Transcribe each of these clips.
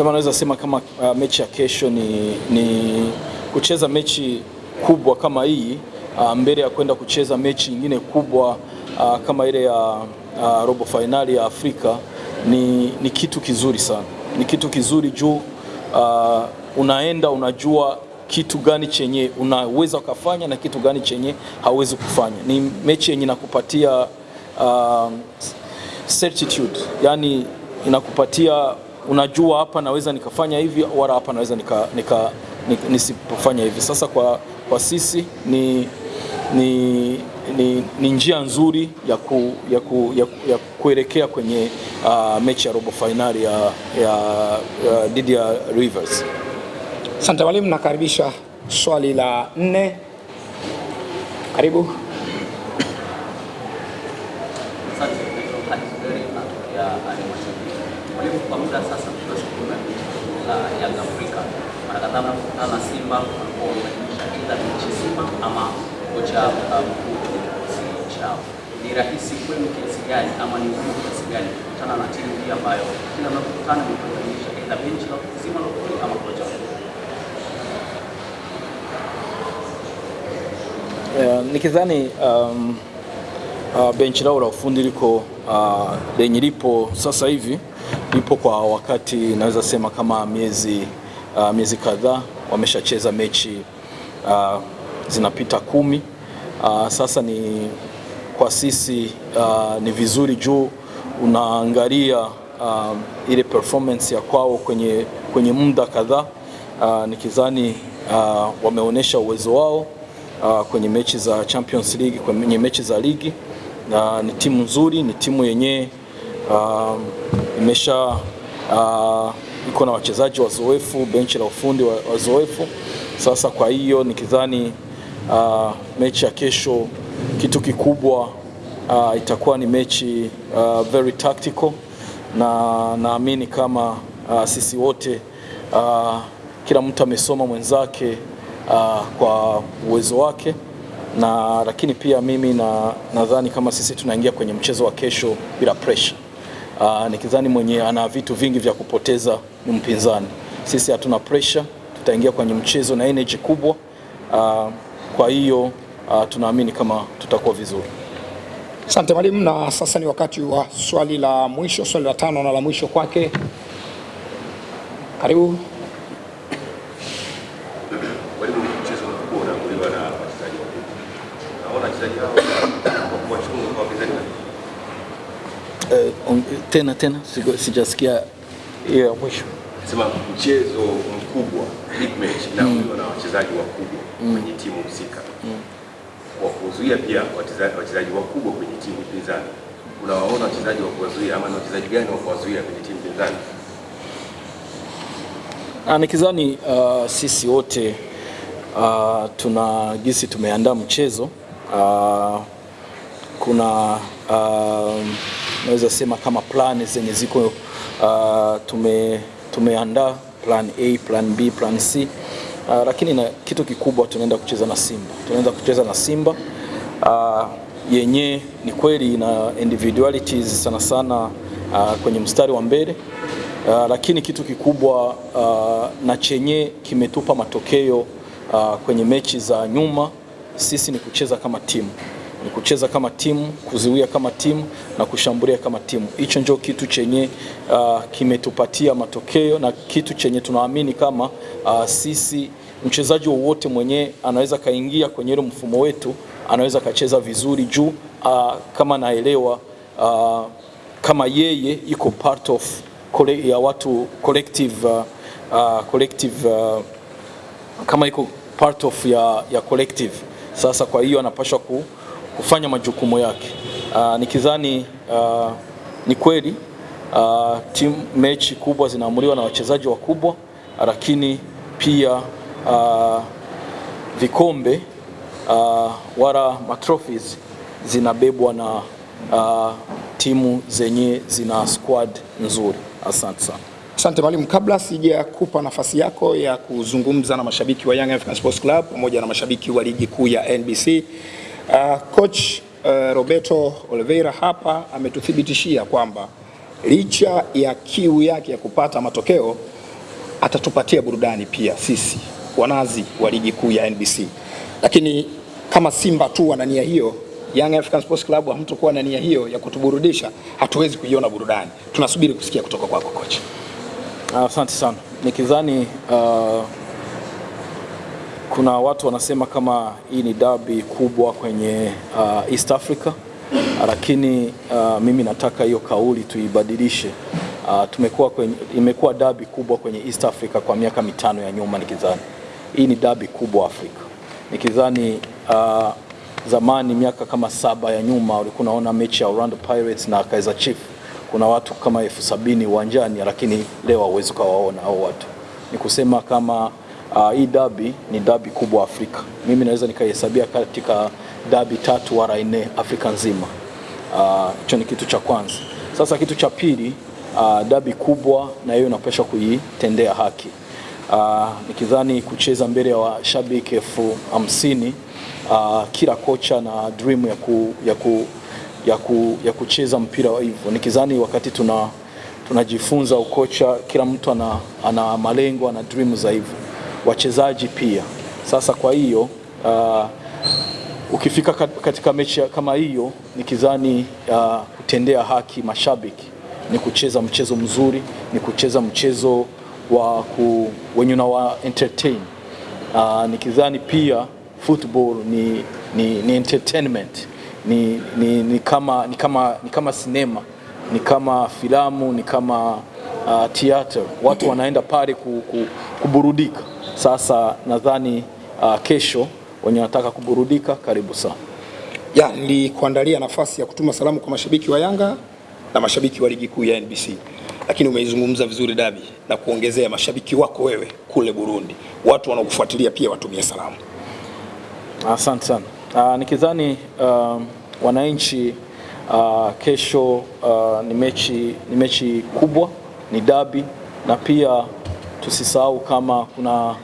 sema naweza sema kama uh, mechi ya kesho ni, ni kucheza mechi kubwa kama hii uh, mbele ya kwenda kucheza mechi nyingine kubwa uh, kama ile ya uh, robo fainali ya Afrika ni, ni kitu kizuri sana, ni kitu kizuri juu uh, unaenda unajua kitu gani chenye unaweza ukafanya na kitu gani chenye hauwezi kufanya. Ni mechi yenye inakupatia uh, certitude, yani inakupatia unajua, hapa naweza nikafanya hivi wala hapa naweza nika, nika, nika, nisipofanya hivi. Sasa kwa, kwa sisi ni, ni, ni, ni njia nzuri ya, ku, ya, ku, ya, ya kuelekea kwenye uh, mechi ya robo fainali ya, ya, ya dhidi ya Rivers. Asante mwalimu, nakaribisha swali la nne. Karibu. Asante. Naitwa Haris Gari, natokea halmashauri. Mwalimu, kwa muda sasa tunashukuru na la Yanga Afrika, mara kadhaa mnapokutana na Simba wanakuwa wamebadilisha aidha mechi Simba ama kocha uh, mkuu kwenye kikosi chao. Ni rahisi kwenu kiasi gani ama ni ngumu kiasi gani kukutana na timu hii ambayo kila mnapokutana ni kubadilisha aidha benchi la kuzima la kuli ama kocha Yeah, nikidhani um, uh, benchi lao la ufundi liko uh, lipo sasa hivi lipo kwa wakati naweza sema kama miezi uh, miezi kadhaa wameshacheza mechi uh, zinapita kumi. Uh, sasa ni kwa sisi uh, ni vizuri juu unaangalia uh, ile performance ya kwao kwenye, kwenye muda kadhaa uh, nikizani uh, wameonyesha uwezo wao uh, kwenye mechi za Champions League, kwenye mechi za ligi na uh, ni timu nzuri, ni timu yenyewe uh, imesha uh, iko na wachezaji wazoefu, benchi la ufundi wazoefu. Sasa kwa hiyo nikizani uh, mechi ya kesho kitu kikubwa uh, itakuwa ni mechi uh, very tactical na naamini kama uh, sisi wote uh, kila mtu amesoma mwenzake uh, kwa uwezo wake na lakini pia mimi na nadhani kama sisi tunaingia kwenye mchezo wa kesho bila pressure. Uh, nikidhani mwenye ana vitu vingi vya kupoteza ni mpinzani. Sisi hatuna pressure, tutaingia kwenye mchezo na energy kubwa. Uh, kwa hiyo uh, tunaamini kama tutakuwa vizuri. Asante mwalimu, na sasa ni wakati wa swali la mwisho, swali la tano na la mwisho kwake. Karibu. Na. Eh, on- tena tena sijasikia hiyo ya mwisho. Sema mchezo mkubwa big match inaamuliwa na wachezaji wakubwa kwenye timu husika. Kwa kuzuia pia wachezaji wakubwa kwenye timu pinzani. Unawaona wachezaji wa kuwazuia ama ni wachezaji gani wa kuwazuia kwenye timu pinzani? Ah, nikizani uh, sisi wote uh, tuna gisi tumeandaa mchezo uh, kuna uh, naweza sema kama plan zenye ziko uh, tume tumeandaa plan A, plan B, plan C uh, lakini na kitu kikubwa tunaenda kucheza na Simba, tunaenda kucheza na Simba. Uh, yenye ni kweli na individualities sana sana uh, kwenye mstari wa mbele. Uh, lakini kitu kikubwa uh, na chenye kimetupa matokeo uh, kwenye mechi za nyuma sisi ni kucheza kama timu, ni kucheza kama timu, kuziwia kama timu na kushambulia kama timu. Hicho ndio kitu chenye uh, kimetupatia matokeo na kitu chenye tunaamini kama uh, sisi mchezaji wowote mwenye anaweza kaingia kwenye ile mfumo wetu anaweza kacheza vizuri juu uh, kama naelewa uh, kama yeye iko part of ya watu collective, uh, uh, collective uh, kama iko part of ya, ya collective. Sasa kwa hiyo anapaswa ku, kufanya majukumu yake. Uh, nikidhani uh, ni kweli uh, timu mechi kubwa zinaamuliwa na wachezaji wakubwa, lakini pia uh, vikombe uh, wala matrophies zinabebwa na uh, timu zenye zina squad nzuri. Asante sana. Asante mwalimu, kabla sijakupa nafasi yako ya kuzungumza na mashabiki wa Young African Sports Club pamoja na mashabiki wa ligi kuu ya NBC, uh, coach uh, Roberto Oliveira hapa ametuthibitishia kwamba licha ya kiu yake ya kupata matokeo atatupatia burudani pia sisi wanazi wa ligi kuu ya NBC, lakini kama Simba tu wana nia hiyo, Young African Sports Club hamtokuwa na nia hiyo ya kutuburudisha, hatuwezi kuiona burudani. Tunasubiri kusikia kutoka kwako kocha. Asante sana. Nikidhani uh, kuna watu wanasema kama hii ni dabi kubwa kwenye uh, East Africa, lakini uh, mimi nataka hiyo kauli tuibadilishe. Uh, tumekuwa kwenye, imekuwa dabi kubwa kwenye East Africa kwa miaka mitano ya nyuma. Nikidhani hii ni dabi kubwa Afrika. Nikidhani uh, zamani miaka kama saba ya nyuma ulikuwa unaona mechi ya Orlando Pirates na Kaizer Chiefs kuna watu kama elfu sabini uwanjani, lakini leo hauwezi ukawaona hao watu. Ni kusema kama uh, hii dabi ni dabi kubwa Afrika. Mimi naweza nikaihesabia katika dabi tatu wala nne Afrika nzima. Hicho uh, ni kitu cha kwanza. Sasa kitu cha pili, uh, dabi kubwa na hiyo inapaswa kuitendea haki. Uh, nikidhani kucheza mbele ya wa washabiki elfu hamsini uh, kila kocha na dream ya, ku, ya, ku, ya, ku, ya kucheza mpira wa hivyo. Nikidhani wakati tuna tunajifunza ukocha, kila mtu ana, ana malengo ana dream za hivyo, wachezaji pia. Sasa kwa hiyo uh, ukifika katika mechi kama hiyo, nikidhani uh, kutendea haki mashabiki ni kucheza mchezo mzuri, ni kucheza mchezo wa ku, wenye unawa entertain uh, nikidhani pia football ni, ni, ni entertainment ni, ni, ni, kama, ni, kama, ni kama sinema ni kama filamu ni kama uh, theater. Watu wanaenda pale ku, ku, kuburudika. Sasa nadhani uh, kesho wenye wanataka kuburudika, karibu sana. Ya, nilikuandalia nafasi ya kutuma salamu kwa mashabiki wa Yanga na mashabiki wa ligi kuu ya NBC, lakini umeizungumza vizuri dabi na kuongezea mashabiki wako wewe kule Burundi, watu wanaokufuatilia pia watumie salamu. Asante sana. Uh, nikidhani uh, wananchi uh, kesho uh, ni mechi, ni mechi kubwa, ni dabi na pia tusisahau kama kuna,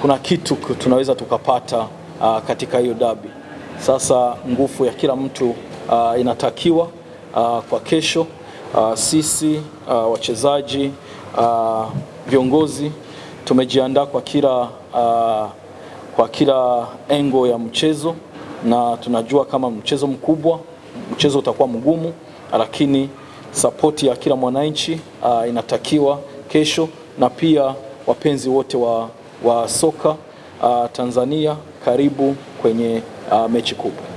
kuna kitu tunaweza tukapata uh, katika hiyo dabi. Sasa nguvu ya kila mtu uh, inatakiwa uh, kwa kesho uh, sisi uh, wachezaji uh, viongozi tumejiandaa kwa kila uh, kwa kila engo ya mchezo na tunajua kama mchezo mkubwa, mchezo utakuwa mgumu, lakini sapoti ya kila mwananchi uh, inatakiwa kesho, na pia wapenzi wote wa, wa soka uh, Tanzania, karibu kwenye uh, mechi kubwa.